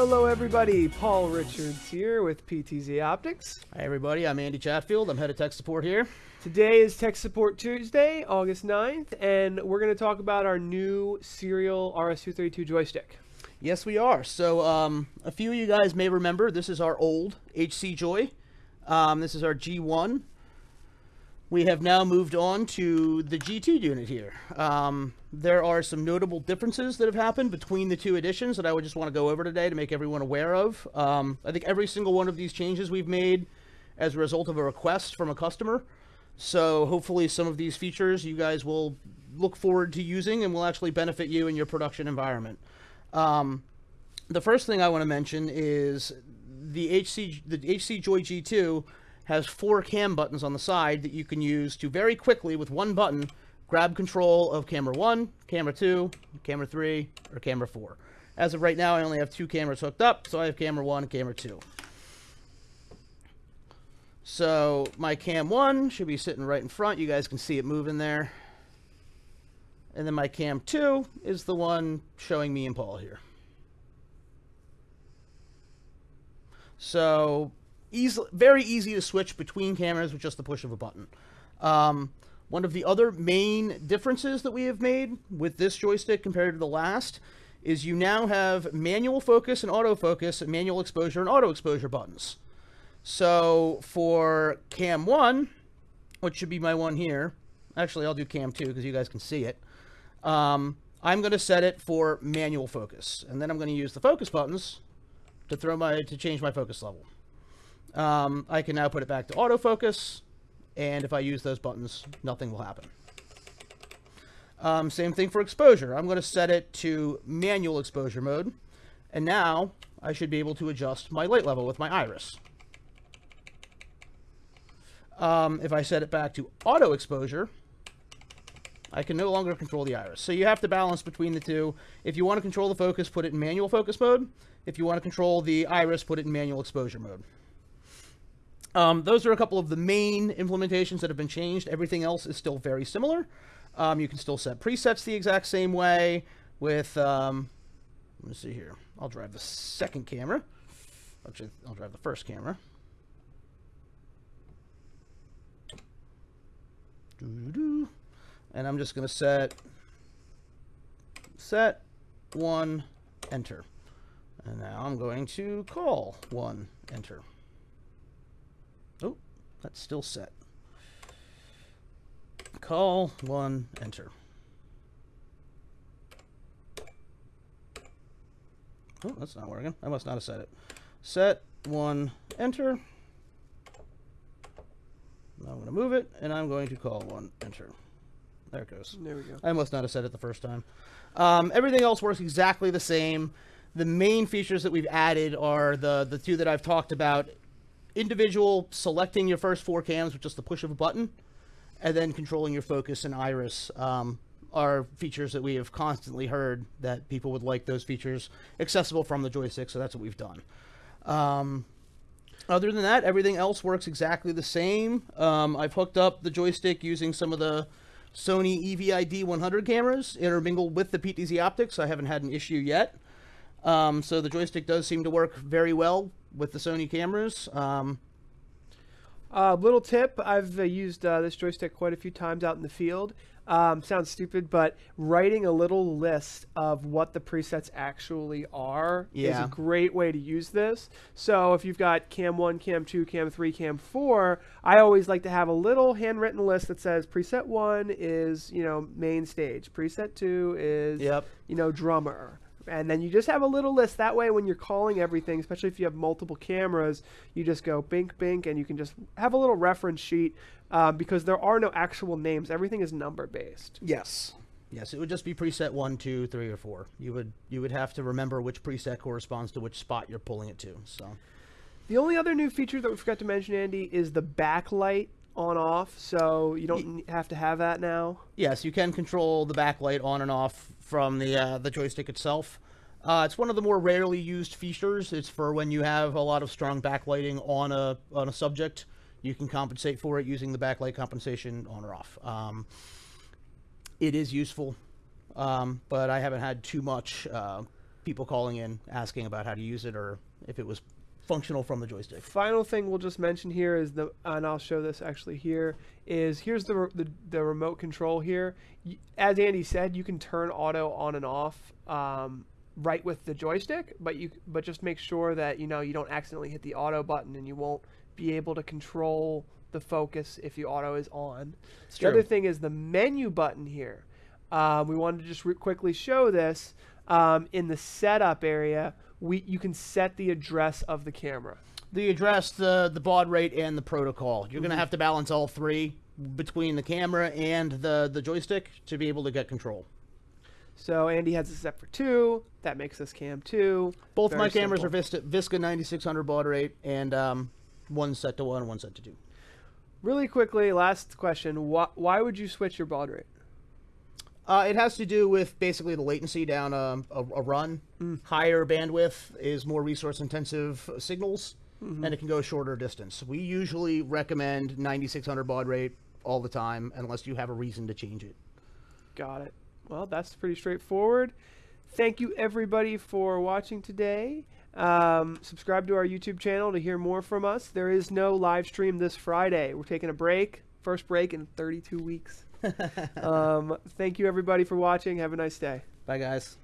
Hello, everybody. Paul Richards here with PTZ Optics. Hi, everybody. I'm Andy Chatfield. I'm head of tech support here. Today is Tech Support Tuesday, August 9th, and we're going to talk about our new serial RS-232 joystick. Yes, we are. So, um, a few of you guys may remember this is our old HC Joy. Um, this is our G1. We have now moved on to the G2 unit here. Um, there are some notable differences that have happened between the two editions that I would just want to go over today to make everyone aware of. Um, I think every single one of these changes we've made as a result of a request from a customer. So hopefully some of these features you guys will look forward to using and will actually benefit you in your production environment. Um, the first thing I want to mention is the HC the HC Joy G2 has four cam buttons on the side that you can use to very quickly with one button grab control of camera 1, camera 2, camera 3, or camera 4. As of right now, I only have two cameras hooked up, so I have camera 1 and camera 2. So my cam 1 should be sitting right in front. You guys can see it moving there. And then my cam 2 is the one showing me and Paul here. So easy, very easy to switch between cameras with just the push of a button. Um, one of the other main differences that we have made with this joystick compared to the last is you now have manual focus and autofocus, manual exposure and auto exposure buttons. So for cam 1, which should be my one here, actually I'll do cam 2 because you guys can see it, um, I'm going to set it for manual focus. And then I'm going to use the focus buttons to throw my to change my focus level. Um, I can now put it back to autofocus, and if I use those buttons, nothing will happen. Um, same thing for exposure. I'm going to set it to manual exposure mode, and now I should be able to adjust my light level with my iris. Um, if I set it back to auto exposure, I can no longer control the iris. So you have to balance between the two. If you want to control the focus, put it in manual focus mode. If you want to control the iris, put it in manual exposure mode. Um, those are a couple of the main implementations that have been changed. Everything else is still very similar. Um, you can still set presets the exact same way with, um, let me see here. I'll drive the second camera. Actually, I'll drive the first camera. And I'm just going to set, set, one, enter. And now I'm going to call one, enter. Oh, that's still set. Call one, enter. Oh, that's not working. I must not have set it. Set one, enter. Now I'm going to move it, and I'm going to call one, enter. There it goes. There we go. I must not have said it the first time. Um, everything else works exactly the same. The main features that we've added are the, the two that I've talked about individual selecting your first four cams with just the push of a button, and then controlling your focus and iris um, are features that we have constantly heard that people would like those features accessible from the joystick, so that's what we've done. Um, other than that, everything else works exactly the same. Um, I've hooked up the joystick using some of the Sony EVID 100 cameras intermingled with the PTZ optics. I haven't had an issue yet. Um, so the joystick does seem to work very well with the Sony cameras. Um, uh, little tip, I've uh, used uh, this joystick quite a few times out in the field. Um, sounds stupid, but writing a little list of what the presets actually are yeah. is a great way to use this. So if you've got cam 1, cam 2, cam 3, cam 4, I always like to have a little handwritten list that says preset 1 is, you know, main stage, preset 2 is, yep. you know, drummer and then you just have a little list. That way, when you're calling everything, especially if you have multiple cameras, you just go bink bink, and you can just have a little reference sheet um, because there are no actual names. Everything is number based. Yes. Yes, it would just be preset one, two, three, or four. You would you would have to remember which preset corresponds to which spot you're pulling it to. So, the only other new feature that we forgot to mention, Andy, is the backlight on off, so you don't have to have that now. Yes, you can control the backlight on and off from the uh, the joystick itself. Uh, it's one of the more rarely used features. It's for when you have a lot of strong backlighting on a on a subject. You can compensate for it using the backlight compensation on or off. Um, it is useful, um, but I haven't had too much uh, people calling in asking about how to use it or if it was functional from the joystick. Final thing we'll just mention here is the, and I'll show this actually here, is here's the, re- the, the remote control here. As Andy said, you can turn auto on and off um, right with the joystick, but you but just make sure that you know you don't accidentally hit the auto button and you won't be able to control the focus if the auto is on. the true. other thing is the menu button here. Um, we wanted to just re- quickly show this um, in the setup area. We you can set the address of the camera. The address, the the baud rate, and the protocol. You're Mm-hmm. going to have to balance all three between the camera and the the joystick to be able to get control. So Andy has it set for two. That makes this cam two. Both Very my cameras simple. are Vista, Visca 9600 baud rate, and um, one set to one, one set to two. Really quickly, last question: Why, why would you switch your baud rate? Uh, it has to do with basically the latency down a, a, a run. Higher bandwidth is more resource intensive signals, and it can go shorter distance. We usually recommend 9600 baud rate all the time, unless you have a reason to change it. Got it. Well, that's pretty straightforward. Thank you everybody for watching today. Um, subscribe to our YouTube channel to hear more from us. There is no live stream this Friday. We're taking a break, first break in 32 weeks. um, thank you everybody for watching. Have a nice day. Bye, guys.